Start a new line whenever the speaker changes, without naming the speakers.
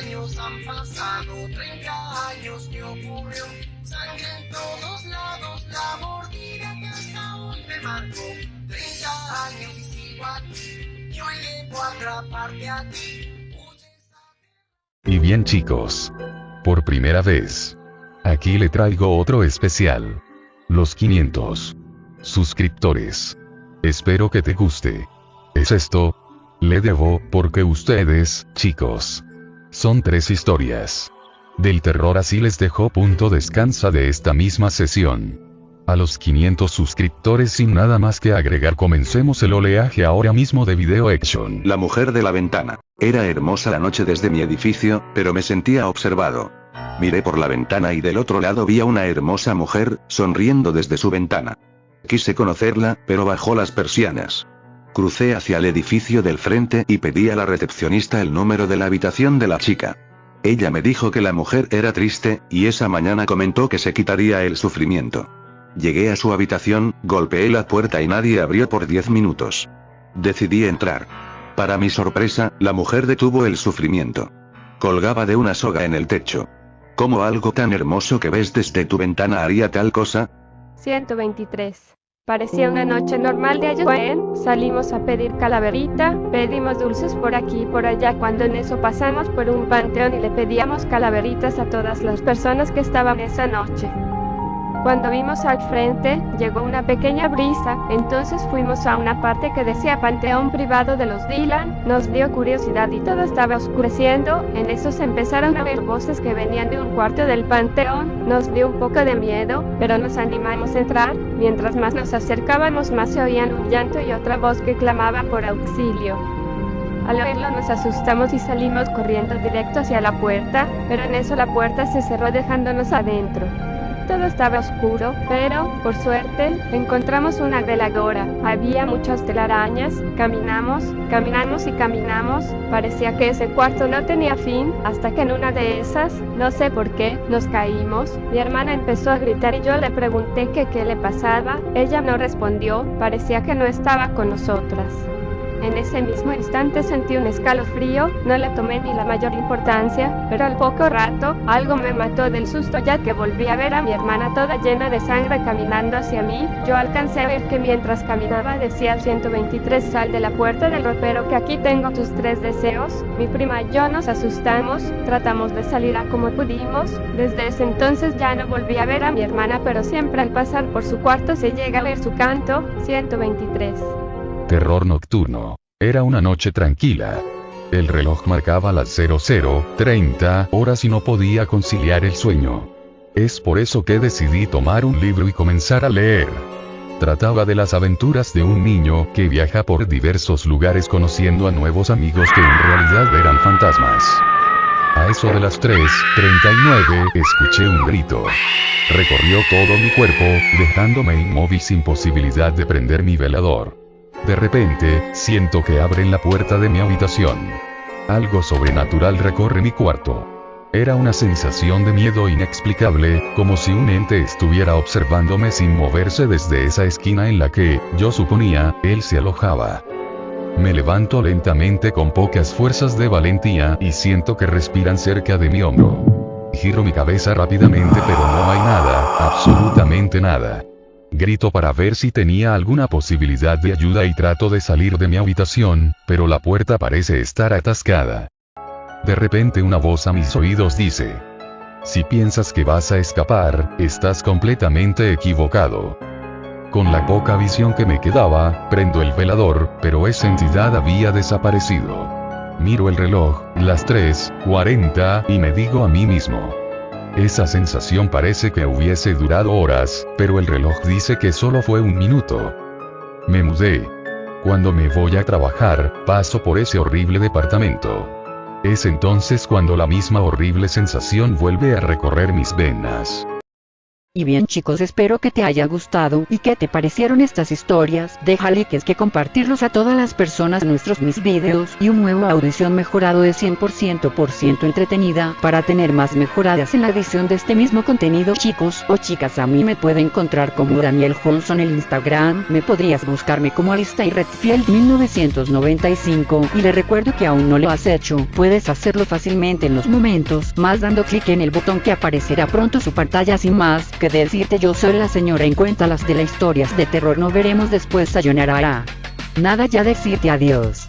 años han pasado, 30 años que ocurrió. Sangre en todos lados, la mordida que hasta hoy me marcó. 30 años y sigo aquí, yo a atraparte a ti.
Y bien chicos, por primera vez, aquí le traigo otro especial. Los 500 suscriptores. Espero que te guste. Es esto, le debo, porque ustedes, chicos, son tres historias. Del terror así les dejo punto descansa de esta misma sesión. A los 500 suscriptores sin nada más que agregar comencemos el oleaje ahora mismo de Video Action.
La mujer de la ventana. Era hermosa la noche desde mi edificio, pero me sentía observado. Miré por la ventana y del otro lado vi a una hermosa mujer, sonriendo desde su ventana. Quise conocerla, pero bajó las persianas. Crucé hacia el edificio del frente y pedí a la recepcionista el número de la habitación de la chica. Ella me dijo que la mujer era triste, y esa mañana comentó que se quitaría el sufrimiento. Llegué a su habitación, golpeé la puerta y nadie abrió por 10 minutos. Decidí entrar. Para mi sorpresa, la mujer detuvo el sufrimiento. Colgaba de una soga en el techo. ¿Cómo algo tan hermoso que ves desde tu ventana haría tal cosa?
123. Parecía una noche normal de ayer. Salimos a pedir calaverita, pedimos dulces por aquí y por allá cuando en eso pasamos por un panteón y le pedíamos calaveritas a todas las personas que estaban esa noche. Cuando vimos al frente, llegó una pequeña brisa, entonces fuimos a una parte que decía Panteón Privado de los Dylan, nos dio curiosidad y todo estaba oscureciendo, en eso se empezaron a ver voces que venían de un cuarto del panteón, nos dio un poco de miedo, pero nos animamos a entrar, mientras más nos acercábamos más se oían un llanto y otra voz que clamaba por auxilio. Al oírlo nos asustamos y salimos corriendo directo hacia la puerta, pero en eso la puerta se cerró dejándonos adentro. Todo estaba oscuro, pero, por suerte, encontramos una veladora. Había muchas telarañas, caminamos, caminamos y caminamos. Parecía que ese cuarto no tenía fin, hasta que en una de esas, no sé por qué, nos caímos. Mi hermana empezó a gritar y yo le pregunté que qué le pasaba. Ella no respondió, parecía que no estaba con nosotras. En ese mismo instante sentí un escalofrío, no le tomé ni la mayor importancia, pero al poco rato, algo me mató del susto ya que volví a ver a mi hermana toda llena de sangre caminando hacia mí. Yo alcancé a ver que mientras caminaba decía al 123 sal de la puerta del ropero que aquí tengo tus tres deseos. Mi prima y yo nos asustamos, tratamos de salir a como pudimos. Desde ese entonces ya no volví a ver a mi hermana, pero siempre al pasar por su cuarto se llega a ver su canto, 123.
Terror nocturno. Era una noche tranquila. El reloj marcaba las 0030 horas y no podía conciliar el sueño. Es por eso que decidí tomar un libro y comenzar a leer. Trataba de las aventuras de un niño que viaja por diversos lugares conociendo a nuevos amigos que en realidad eran fantasmas. A eso de las 3.39 escuché un grito. Recorrió todo mi cuerpo, dejándome inmóvil sin posibilidad de prender mi velador. De repente, siento que abren la puerta de mi habitación. Algo sobrenatural recorre mi cuarto. Era una sensación de miedo inexplicable, como si un ente estuviera observándome sin moverse desde esa esquina en la que, yo suponía, él se alojaba. Me levanto lentamente con pocas fuerzas de valentía y siento que respiran cerca de mi hombro. Giro mi cabeza rápidamente pero no hay nada, absolutamente nada. Grito para ver si tenía alguna posibilidad de ayuda y trato de salir de mi habitación, pero la puerta parece estar atascada. De repente una voz a mis oídos dice. Si piensas que vas a escapar, estás completamente equivocado. Con la poca visión que me quedaba, prendo el velador, pero esa entidad había desaparecido. Miro el reloj, las 3.40, y me digo a mí mismo. Esa sensación parece que hubiese durado horas, pero el reloj dice que solo fue un minuto. Me mudé. Cuando me voy a trabajar, paso por ese horrible departamento. Es entonces cuando la misma horrible sensación vuelve a recorrer mis venas.
Y bien chicos espero que te haya gustado y que te parecieron estas historias, deja likes que compartirlos a todas las personas nuestros mis videos y un nuevo audición mejorado de 100% por ciento entretenida para tener más mejoradas en la edición de este mismo contenido chicos o chicas. A mí me puede encontrar como Daniel Johnson en el Instagram, me podrías buscarme como Alistair Redfield 1995 y le recuerdo que aún no lo has hecho, puedes hacerlo fácilmente en los momentos más dando clic en el botón que aparecerá pronto su pantalla. Sin más que decirte yo soy la señora en cuenta las de las historias de terror no veremos después sayonara. Nada ya decirte adiós.